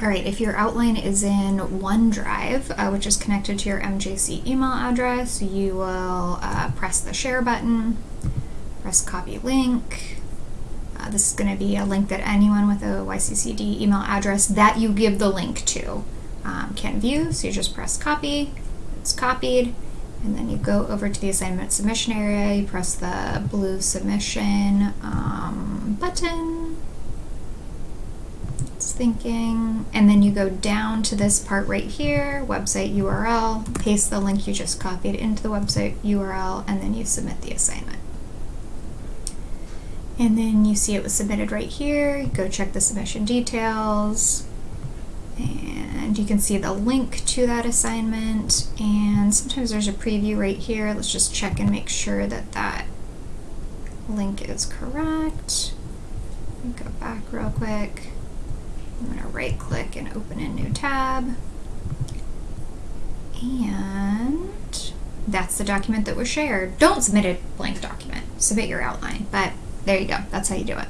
All right, if your outline is in OneDrive, uh, which is connected to your MJC email address, you will uh, press the share button, press copy link. Uh, this is going to be a link that anyone with a YCCD email address that you give the link to um, can view. So you just press copy, it's copied, and then you go over to the assignment submission area, you press the blue submission um, button thinking. And then you go down to this part right here, website URL, paste the link you just copied into the website URL, and then you submit the assignment. And then you see it was submitted right here. You go check the submission details. And you can see the link to that assignment. And sometimes there's a preview right here. Let's just check and make sure that that link is correct. Go back real quick. Right click and open a new tab. And that's the document that was shared. Don't submit a blank document, submit your outline, but there you go. That's how you do it.